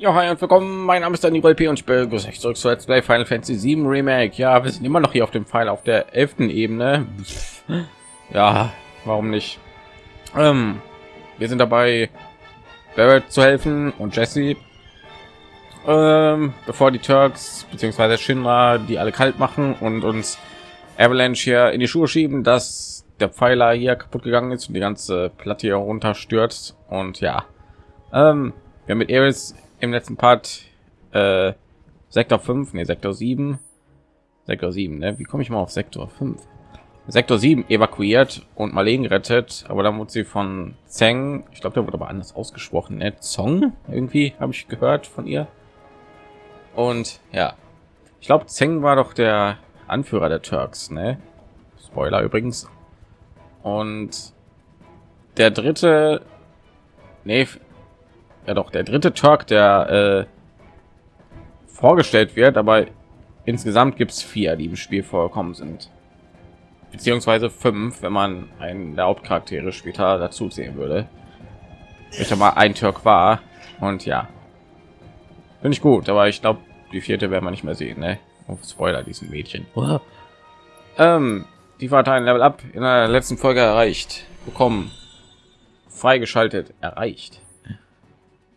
Ja, hi und willkommen. Mein Name ist Daniel P. und ich begrüße euch zurück zu Let's Play Final Fantasy 7 Remake. Ja, wir sind immer noch hier auf dem Pfeil auf der elften Ebene. Ja, warum nicht? Ähm, wir sind dabei, Barrett zu helfen und Jesse, ähm, bevor die Turks bzw. Shinra die alle kalt machen und uns Avalanche hier in die Schuhe schieben, dass der Pfeiler hier kaputt gegangen ist und die ganze Platte hier runterstürzt. Und ja, ähm, wir haben mit Eris im letzten Part äh, Sektor 5, nee, Sektor 7, Sektor 7, ne? Wie komme ich mal auf Sektor 5? Sektor 7 evakuiert und Marlene gerettet, aber dann wurde sie von Zeng, ich glaube, der wurde aber anders ausgesprochen, ne? Zong, irgendwie habe ich gehört von ihr. Und ja, ich glaube, Zeng war doch der Anführer der Turks, ne? Spoiler übrigens. Und der dritte, nee, ja doch der dritte Turk, der äh, vorgestellt wird, aber insgesamt gibt es vier, die im Spiel vorkommen sind, beziehungsweise fünf, wenn man einen der Hauptcharaktere später dazu sehen würde. Ich mal ein Türk war und ja, finde ich gut, aber ich glaube, die vierte werden wir nicht mehr sehen. Ne? Oh, Spoiler, diesen Mädchen. Ähm, die war ein Level ab in der letzten Folge erreicht, bekommen, freigeschaltet, erreicht.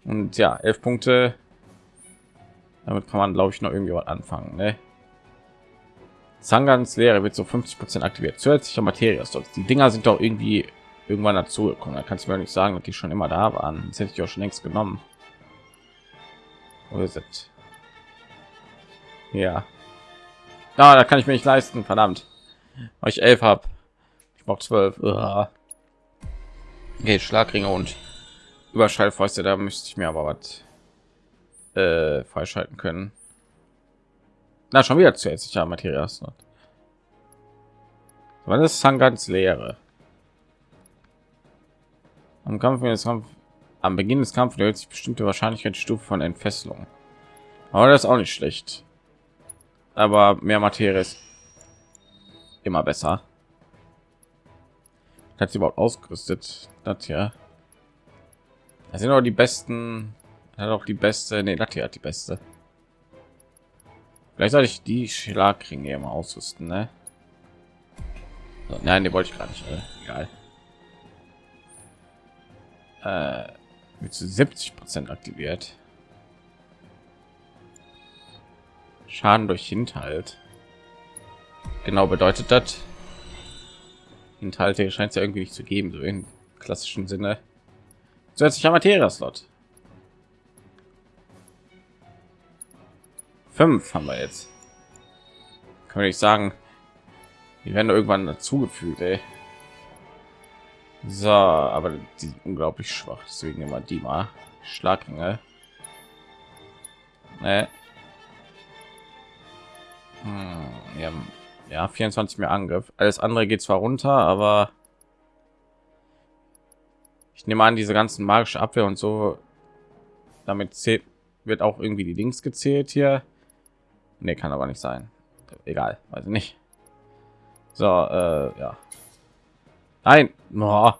Und ja, elf Punkte. Damit kann man, glaube ich, noch irgendwie was anfangen. Ne? Zangans Lehre wird so 50 Prozent aktiviert. Zusätzlicher Materie Die Dinger sind doch irgendwie irgendwann dazu gekommen. Da kannst du mir nicht sagen, dass die schon immer da waren. Das hätte ich auch schon längst genommen. Wo ist es? Ja. Ah, da kann ich mir nicht leisten. Verdammt. Weil ich elf habe. Ich brauche zwölf. Okay, Schlagringe und Überschallfäuste, da müsste ich mir aber was äh, freischalten können. Na, schon wieder zusätzlicher Materias. Wann ist Sangans Lehre? Am Kampf, Kampf am Beginn des Kampfes erhöht sich bestimmte Wahrscheinlichkeitsstufe von Entfesselung. Aber das ist auch nicht schlecht. Aber mehr Materie ist immer besser. Hat sie überhaupt ausgerüstet? Das ja. Das sind auch die besten. Hat auch die beste. Nee, Latte hat die beste. Vielleicht soll ich die Schlagringe immer ausrüsten, ne? So, nein, die wollte ich gar nicht. Äh, egal. Äh, mit zu 70 Prozent aktiviert. Schaden durch Hinterhalt. Genau bedeutet das. Hinterhalte scheint es ja irgendwie nicht zu geben, so in klassischen Sinne. Zusätzlicher Materia-Slot. Fünf haben wir jetzt. Kann ich sagen, die werden irgendwann dazugefügt, ey. So, aber die sind unglaublich schwach, deswegen immer die mal Schlagringe. Nee. Hm, ja, ja, 24 mehr Angriff. Alles andere geht zwar runter, aber ich nehme an, diese ganzen magische Abwehr und so, damit zählt, wird auch irgendwie die Links gezählt hier. Nee, kann aber nicht sein. Egal, weiß nicht. So, äh, ja. Nein, oh.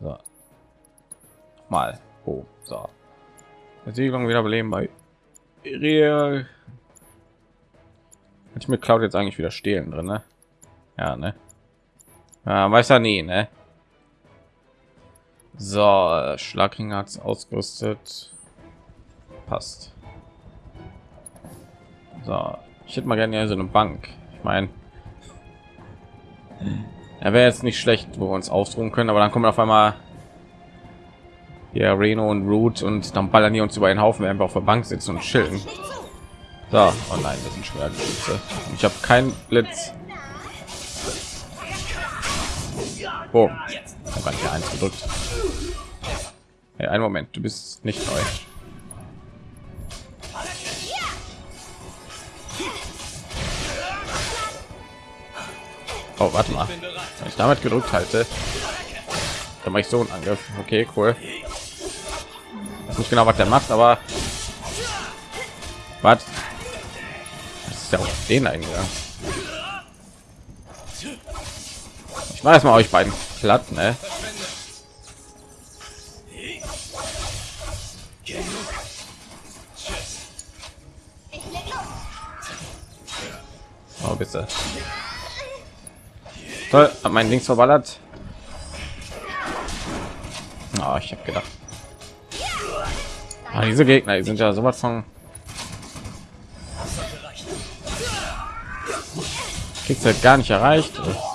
so. mal. Oh, so. Versiegelung wiederbeleben bei Real. Ich mit Cloud jetzt eigentlich wieder stehlen drin, ne? Ja, ne? Ja, weiß er nie, ne? So, Schlagring hat ausgerüstet. Passt. So, ich hätte mal gerne so eine Bank. Ich meine, er wäre jetzt nicht schlecht, wo wir uns ausruhen können, aber dann kommen auf einmal ja Reno und Root und dann ballern die uns über einen Haufen, wenn wir auf der Bank sitzen und chillen. So, oh nein, das sind schwer Geschütze. Ich habe keinen Blitz. Boom. Ich habe hier eins gedrückt. Hey, einen Moment, du bist nicht neu. Oh, warte mal. Wenn ich damit gedrückt halte, dann mache ich so einen Angriff. Okay, cool. weiß nicht genau, was der macht, aber was? Das ist ja auch den eingegangen. Ich mache erstmal euch beiden platt, ne? Oh, bitte. Toll, ah, hab mein Links verballert. Oh, ich habe gedacht. Ah, diese Gegner, die sind ja sowas von. Kriegst halt gar nicht erreicht. Oh.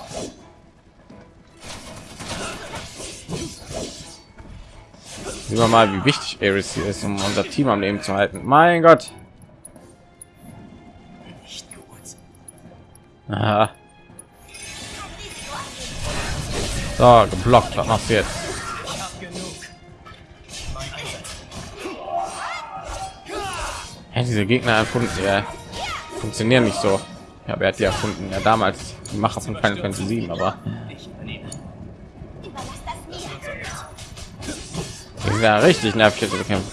Sehen wir mal, wie wichtig Ares hier ist, um unser Team am Leben zu halten. Mein Gott. Aha. So, geblockt. Was machst du jetzt? Ja, diese Gegner erfunden, ja, funktionieren nicht so. Ja, wer hat die erfunden? Ja, damals die Macher von Final Fantasy 7, aber wäre richtig nervig zu bekämpfen.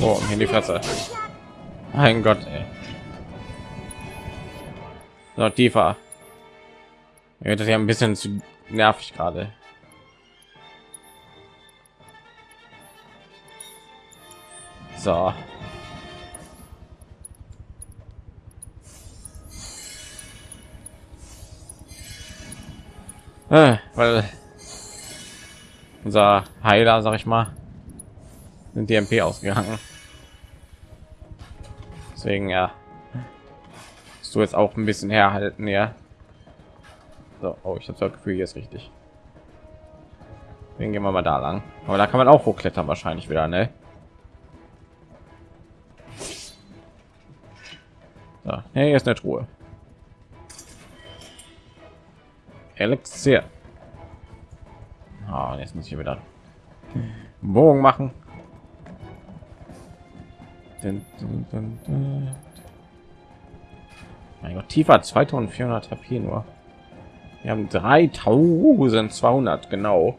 Oh, in die Fresse. Mein Gott, ey. So, tiefer. Ja, das ja ein bisschen zu nervig gerade. So. Äh, weil unser Heiler, sag ich mal, sind die MP ausgegangen. Deswegen ja, du jetzt auch ein bisschen herhalten, ja. So, oh, ich habe das Gefühl, hier ist richtig. Dann gehen wir mal da lang. Aber da kann man auch hochklettern wahrscheinlich wieder, ne? So, hier ist eine Truhe. Elixier. Oh, jetzt muss ich wieder Bogen machen. Mein Gott, tiefer 2400 HP nur. Wir haben 3200 genau.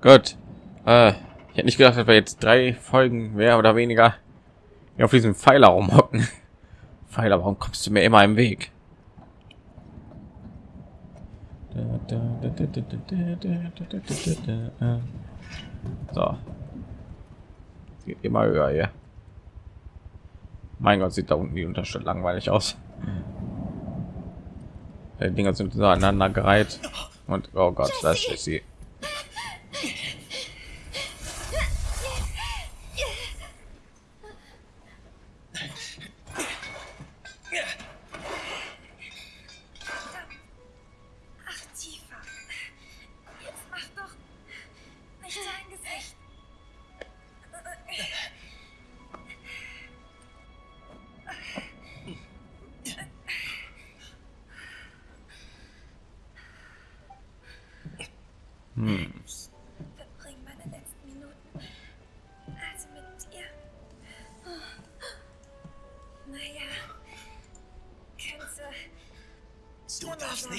Gut. Äh, ich hätte nicht gedacht, dass wir jetzt drei Folgen mehr oder weniger auf diesem Pfeiler rumhocken. Pfeiler, warum kommst du mir immer im Weg? So. Geht immer höher hier. Mein Gott, sieht da unten die Unterschied langweilig aus. Die Dinger sind so aneinander gereiht und oh Gott, das ist sie.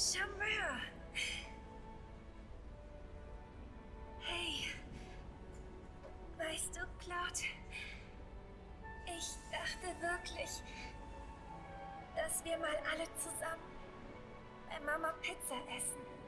Charmeur. Hey, weißt du, Claude, ich dachte wirklich, dass wir mal alle zusammen bei Mama Pizza essen.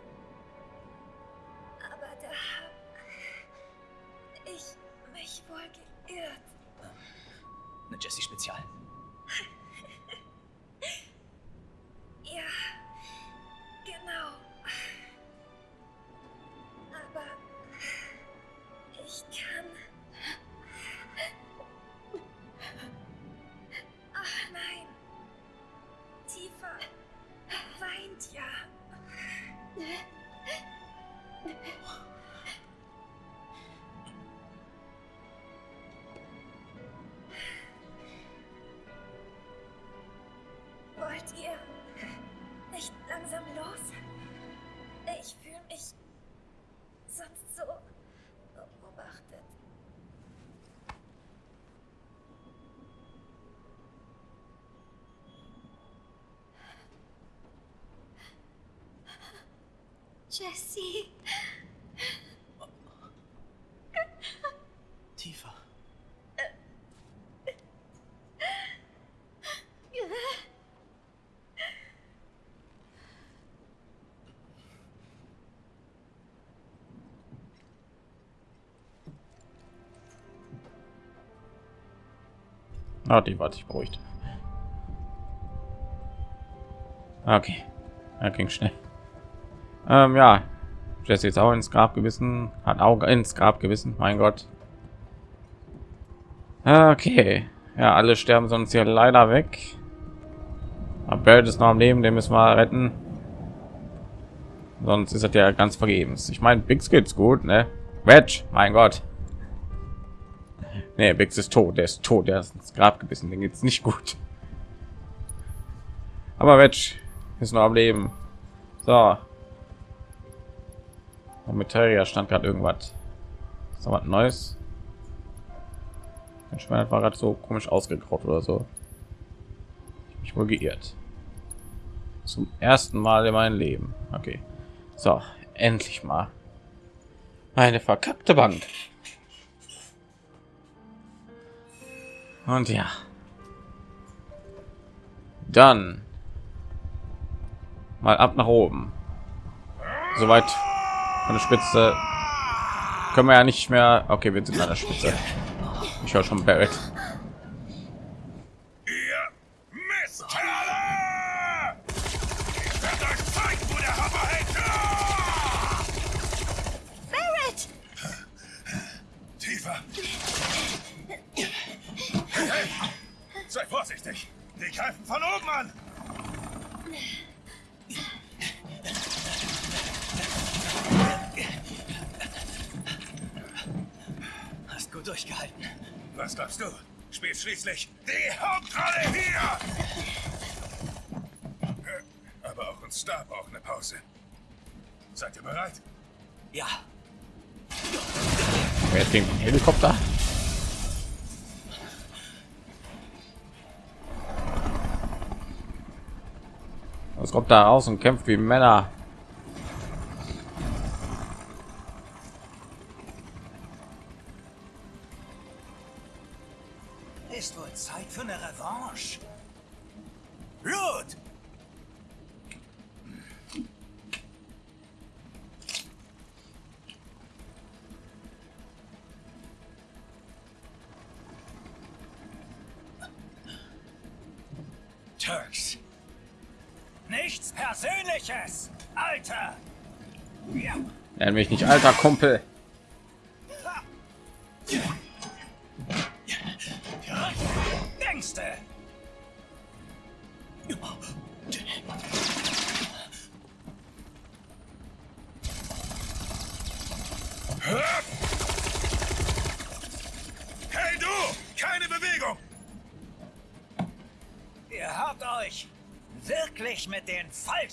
Jesse. Tiefer. Ah, die warte ich beruhigt. Okay, er ging schnell. Ähm, ja, Jesse ist auch ins Grab gewissen, hat Auge ins Grab gewissen. Mein Gott. Okay, ja, alle sterben sonst hier leider weg. Aber Barrett ist noch am Leben, den müssen wir retten. Sonst ist das ja ganz vergebens. Ich meine, Bix geht's gut, ne? Wedge, mein Gott. Nee, Bix ist tot, der ist tot, der ist ins Grab gebissen, den geht's nicht gut. Aber Wedge ist noch am Leben. So. Und mit Terrier stand gerade irgendwas. Ist was Neues? Ich meine, war gerade so komisch ausgegraut oder so. Ich wohl geirrt. Zum ersten Mal in meinem Leben. Okay. So, endlich mal. Eine verkackte Bank. Und ja. Dann mal ab nach oben. Soweit von der Spitze können wir ja nicht mehr. Okay, wir sind an der Spitze. Ich höre schon Barrett. Ihr Mistkerle! Ich werde euch zeigen, wo der Hammer hängt! Barrett! Tiefer! Hey, hey! Sei vorsichtig! Die greifen von oben an! Hast gut durchgehalten. Was glaubst du? Spielt schließlich die Hauptrolle hier! Aber auch uns da braucht eine Pause. Seid ihr bereit? Ja. Wer ist den Helikopter? Was kommt da raus und kämpft wie Männer? Turks. Nichts Persönliches, Alter! Nenn mich nicht alter Kumpel.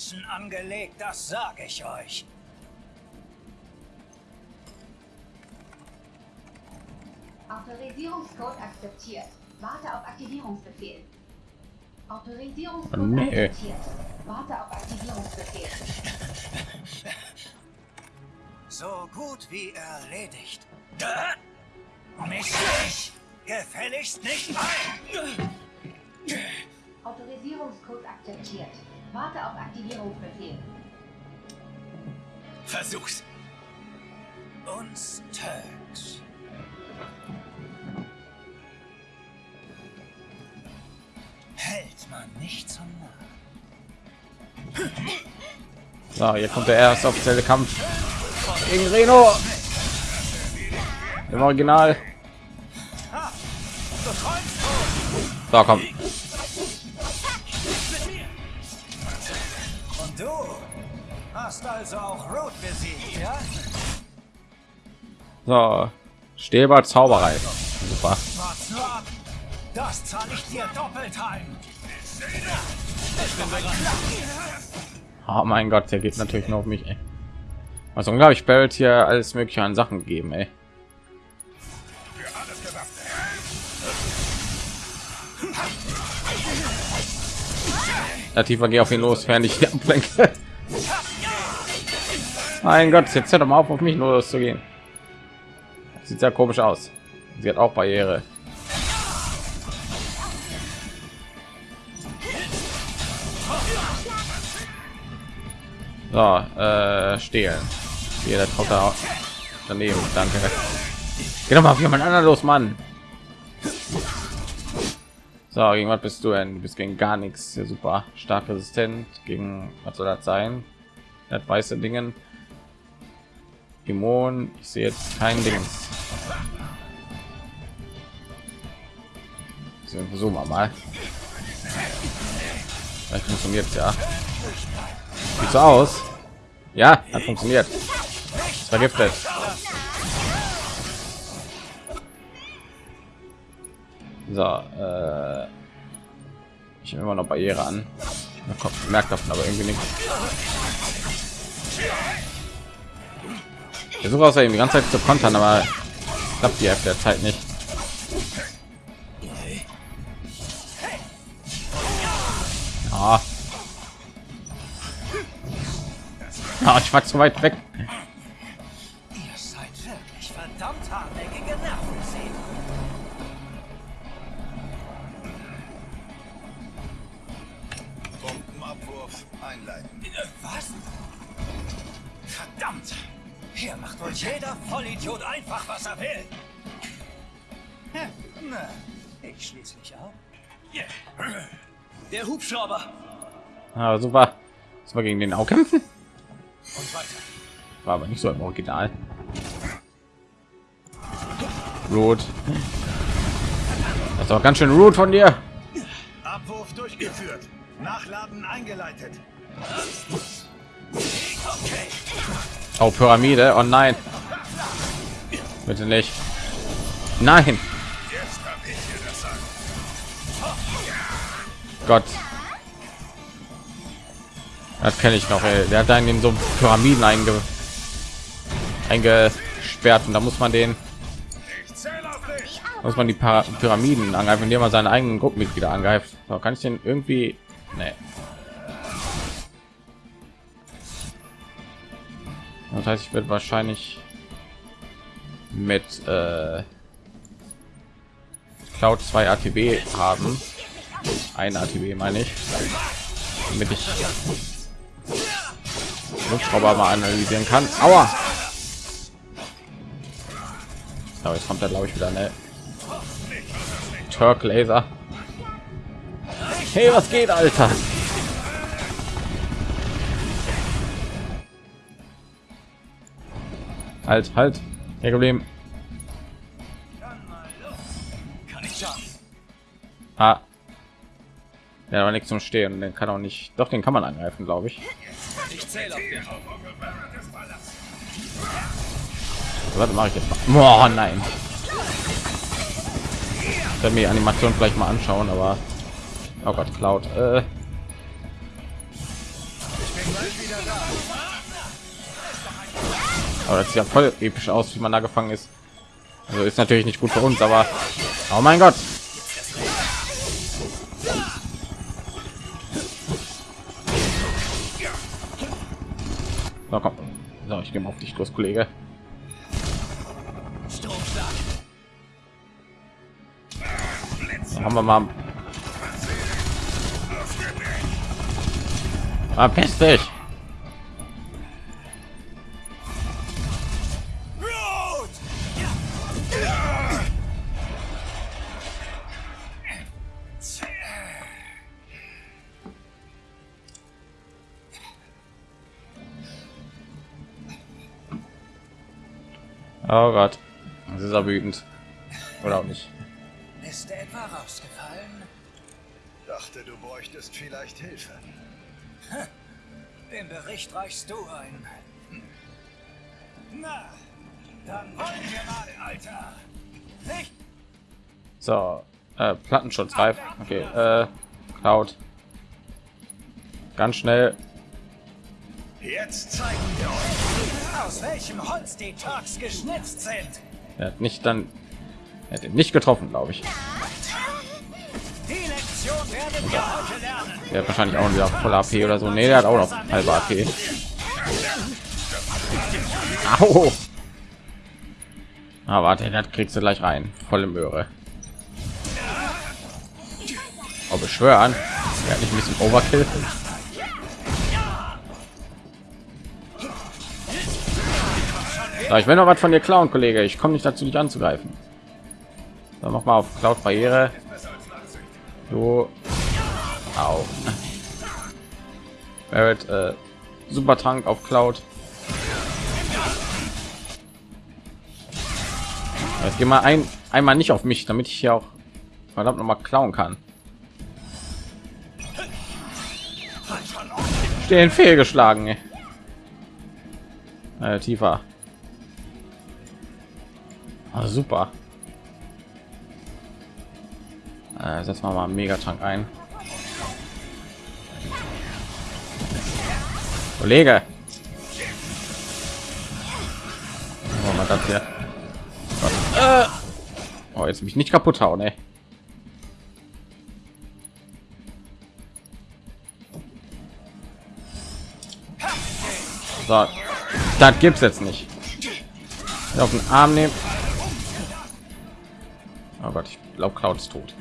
Falschen angelegt, das sage ich euch. Autorisierungscode akzeptiert. Warte auf Aktivierungsbefehl. Autorisierungscode Nee. akzeptiert. Warte auf Aktivierungsbefehl. So gut wie erledigt. Misch dich gefälligst nicht ein! Autorisierungscode akzeptiert. Warte auf Aktivierungsbefehl. Versuch's. Uns Turks. Hält man nicht zum Narren. So, hier kommt der erste offizielle Kampf gegen Reno. Im Original. Träumst So, komm. So, Stäber Zauberei. Super. Das zahle ich dir doppelt heim. Oh mein Gott, der geht natürlich nur auf mich. Ey. Was unglaublich Barrett hier alles mögliche an Sachen gegeben. Ey. Tiefer geh auf ihn los, während ich hier ablenke. Mein Gott, jetzt hört doch mal auf, auf mich nur loszugehen. Sieht sehr komisch aus. Sie hat auch Barriere. So, äh, stehlen. Hier, der da daneben. Danke. Doch mal auf jemand anderen los, Mann. So, gegen was bist du denn? Du bist gegen gar nichts. Ja, super. Stark resistent. Gegen was soll das sein? Das weiße Dingen. Immun. Ich sehe jetzt kein Dings. So, versuchen wir mal. Vielleicht funktioniert ja. Sieht so aus. Ja, hat funktioniert. Ist vergiftet. So, äh, ich habe immer noch Barriere an. Merkt davon aber irgendwie nicht. Versuche außerdem die ganze Zeit zu kontern, aber klappt die Hälfte der Zeit nicht. Ah. Ah, ich war zu weit weg. Ah, super. Das war gegen den auch kämpfen. War aber nicht so im Original. Rot. Das war ganz schön rude von dir. Abwurf durchgeführt. Nachladen eingeleitet. Oh, Pyramide. Oh nein. Bitte nicht. Nein. Gott. Das kenne ich noch. Ey. Der hat einen in so Pyramiden einge eingesperrt und da muss man den muss man die Para Pyramiden angreifen, indem man seine eigenen Gruppenmitglieder angreift. So, kann ich den irgendwie? Nee. Das heißt, ich werde wahrscheinlich mit äh, Cloud 2 ATB haben. Ein ATB meine ich, damit ich Hubschrauber mal analysieren kann. Aua! Aber jetzt kommt er glaube ich wieder eine Turk Laser. Hey, was geht, Alter? Halt, halt. Hier geblieben. Ah. Ja, aber nichts zum Stehen. Den kann auch nicht. Doch, den kann man angreifen, glaube ich. Ich zähle auf. Was mache ich jetzt? Mal? Boah, nein. Ich werde mir die Animation vielleicht mal anschauen, aber oh Gott, Cloud. Äh. Aber das sieht ja voll episch aus, wie man da gefangen ist. Also ist natürlich nicht gut für uns, aber oh mein Gott. Ich gehe mal auf dich los, Kollege. Haben wir mal. Verpiss dich. Oh Gott. Das ist er wütend. Oder auch nicht. Ist er etwa rausgefallen? Dachte, du bräuchtest vielleicht Hilfe. Den Bericht reichst du ein. Na, dann wollen wir mal, Alter. Nicht So, äh, Plattenschutz reif. Okay, äh, Cloud. Ganz schnell. Jetzt zeigen wir euch. Aus welchem Holz die Turks geschnitzt sind. Er hat nicht dann. Er hat ihn nicht getroffen, glaube ich. Die Lektion werden wir heute lernen. Der hat wahrscheinlich auch wieder voll AP oder so. Nee, der hat auch noch halbe AP. Au. Ah, warte, das kriegst du gleich rein. Volle Möhre. Oh, beschwören. Ja, nicht ein bisschen Overkill. Ich will noch was von dir klauen, Kollege. Ich komme nicht dazu, dich anzugreifen. Dann mach mal auf Cloud Barriere. Du. Au. Äh, super Trank auf Cloud. Jetzt geh mal ein, einmal nicht auf mich, damit ich hier auch verdammt noch mal klauen kann. Stehen fehlgeschlagen. Äh, tiefer. Ah, super. Äh, setzen wir mal einen Megatrank ein. Kollege. Wir mal das hier. Äh. Oh, jetzt mich nicht kaputt hauen, ey. So, das gibt's jetzt nicht. Auf den Arm nehmen. Oh Gott, ich glaube, Cloud ist tot.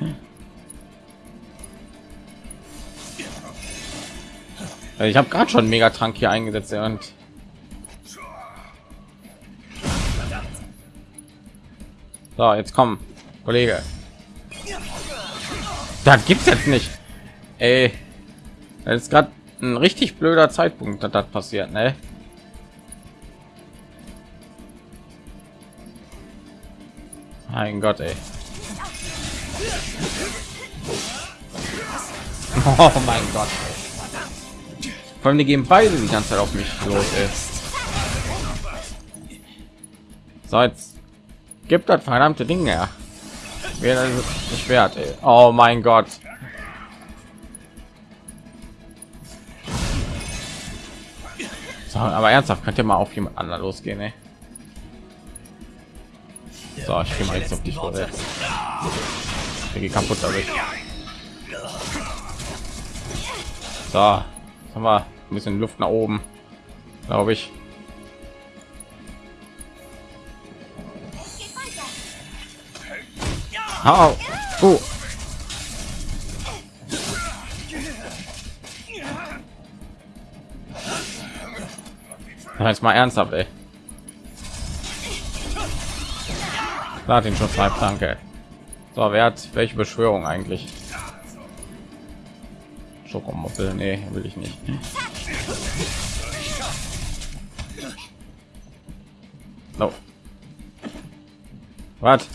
Ich habe gerade schon Megatrank hier eingesetzt und so jetzt kommen Kollege. Das gibt's jetzt nicht. Ey, das ist gerade ein richtig blöder Zeitpunkt, dass das passiert, ne? Mein Gott, ey. Oh mein Gott. Vor allem die gehen beide die ganze Zeit auf mich los. Ey. So jetzt gibt das verdammte Ding her. Wer nicht wert. Ey. Oh mein Gott. So, aber ernsthaft könnt ihr mal auf jemand anderen losgehen. Ey. So, ich gehe mal jetzt auf dich vorwärts. Ich gehe kaputt dadurch. So, jetzt haben wir ein bisschen Luft nach oben, glaube ich. Au. Oh. Jetzt mal ernsthaft, ey. Lad ihn schon frei, danke. So, wer hat welche Beschwörung eigentlich? Schokomoppel, nee, will ich nicht. No. Was?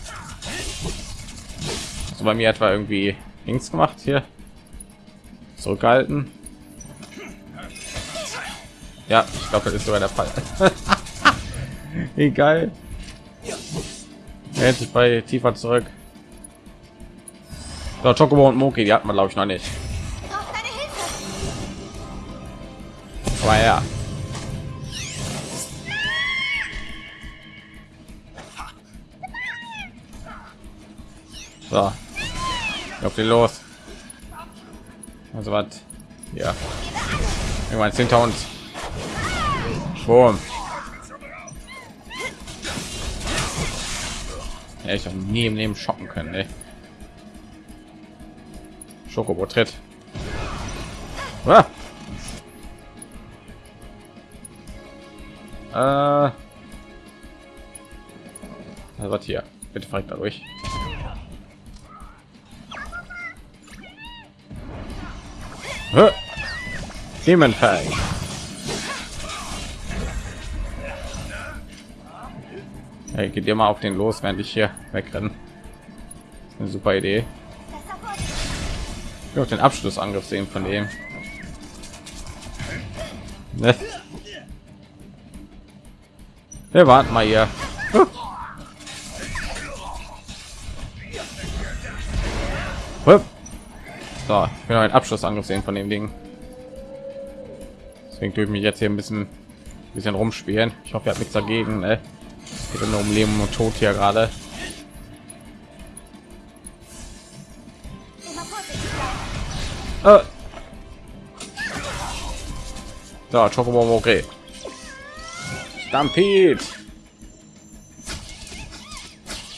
Du bei mir etwa irgendwie links gemacht hier? Zurückhalten? Ja, ich glaube, das ist sogar der Fall. Egal. Hält sich bei tiefer zurück. So, Chocobo und Moki, die hat man glaube ich noch nicht. Aber ja. So. Auf den los. Also was? Ja. Irgendwann hinter uns. Schwurm. Ja, ich habe nie im Leben schocken können. Ey. Schokobo tritt. Ah. Äh. Also hier? Bitte fragt dadurch. Demonfang. Hey, geht ihr mal auf den los, während ich hier wegrennen. Eine super Idee. Auch den Abschlussangriff sehen von dem. Ne? Wir warten mal hier. So, ich will einen Abschlussangriff sehen von dem Ding. Deswegen ich mich jetzt hier ein bisschen, bisschen rumspielen. Ich hoffe, ihr habt nichts dagegen. Ne? geht nur um Leben und Tod hier gerade. Äh. So, Chocobo okay. Stampede.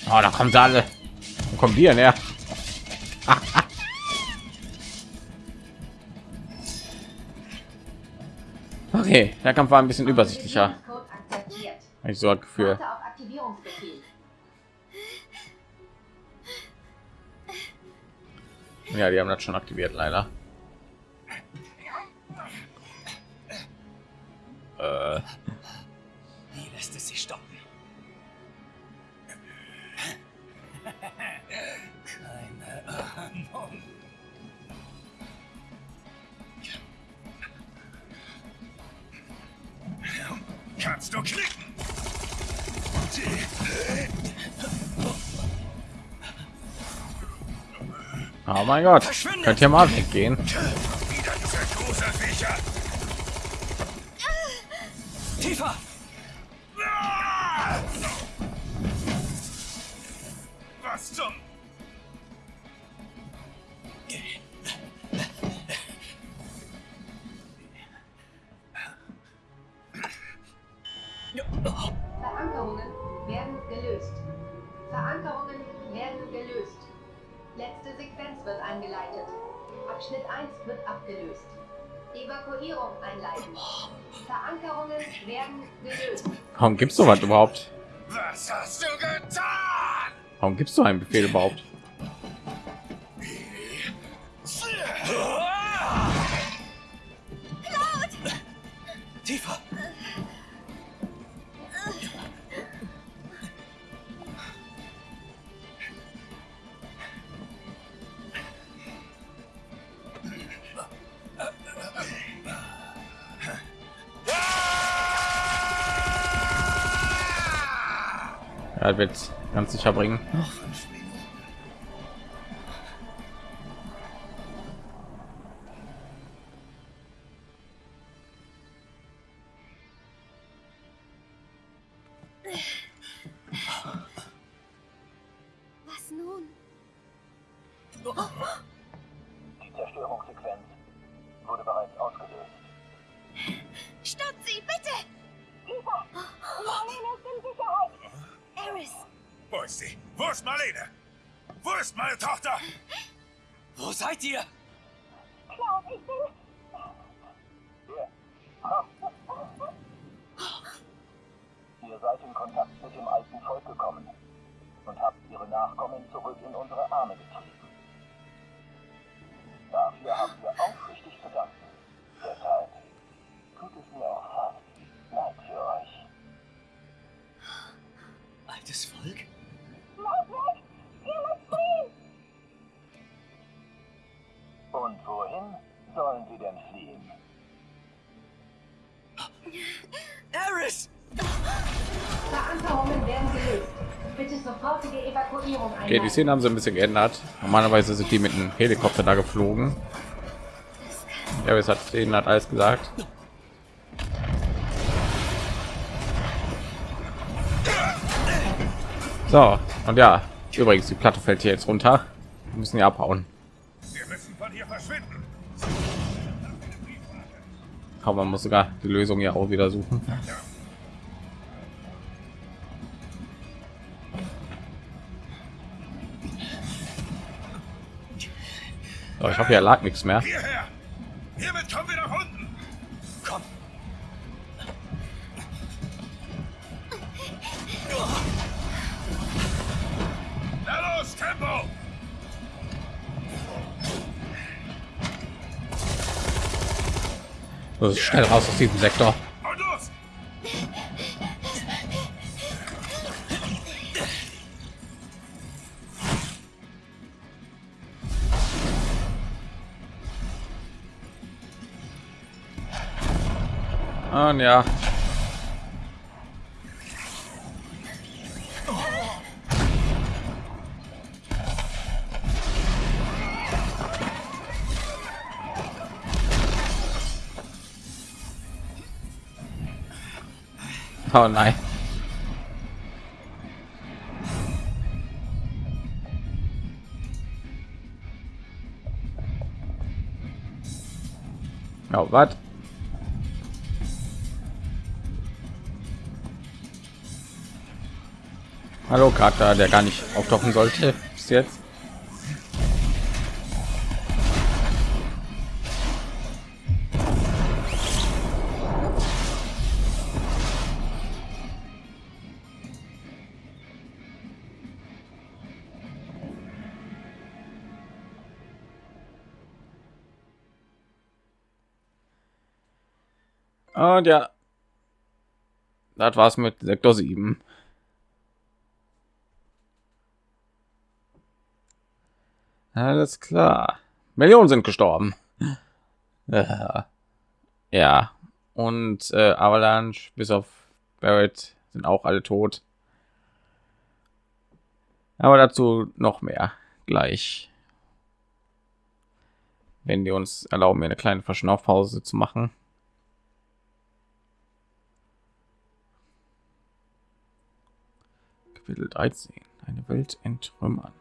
Oh, da kommen sie alle. Wo kommen die denn her? Okay, der Kampf war ein bisschen übersichtlicher. Ich so ein Gefühl. Ja, die haben das schon aktiviert, leider. Äh, Wie lässt es sich stoppen? Keine Ahnung. Kannst du klicken? oh mein Gott, könnt ihr mal weggehen? Verankerungen werden gelöst. Verankerungen werden gelöst. Letzte Sequenz wird eingeleitet. Abschnitt 1 wird abgelöst. Evakuierung einleiten. Verankerungen werden gelöst. Warum gibst du was überhaupt? Was hast du getan? Warum gibst du einen Befehl überhaupt? Tiefer! Er wird ganz sicher bringen. Was meine Tochter? Wo seid ihr? Okay, die Szenen haben sie ein bisschen geändert. Normalerweise sind die mit einem Helikopter da geflogen. Ja, es hat denen hat alles gesagt. So, und ja, übrigens, die Platte fällt hier jetzt runter. Wir müssen ja abhauen. Aber man muss sogar die Lösung ja auch wieder suchen. So, ich habe ja lag nichts mehr. Hierher. Hiermit kommen wir nach unten. Komm! Na los, Tempo. So, schnell raus aus diesem Sektor. Und ja. Oh nein. Oh, was? Hallo Charakter, der gar nicht auftauchen sollte bis jetzt. Und ja, das war's mit Sektor 7. Alles klar. Millionen sind gestorben. Ja. Und äh, Avalanche bis auf Barrett sind auch alle tot. Aber dazu noch mehr gleich. Wenn die uns erlauben, mir eine kleine Verschnaufpause zu machen. Kapitel 13. Eine Welt entrümmern.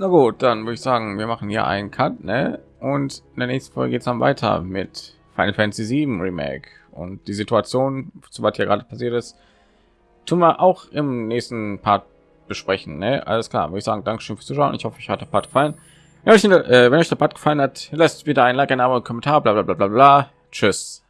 Na gut, dann würde ich sagen, wir machen hier einen Cut, ne? Und in der nächsten Folge geht es dann weiter mit Final Fantasy 7 Remake und die Situation, zu was hier gerade passiert ist, tun wir auch im nächsten Part besprechen. Ne? Alles klar, würde ich sagen, Dankeschön fürs Zuschauen. Ich hoffe, euch hat der Part gefallen. Ja, euch, äh, wenn euch der Part gefallen hat, lasst wieder ein Like, ein Abo, ein Kommentar, bla bla bla bla bla. Tschüss.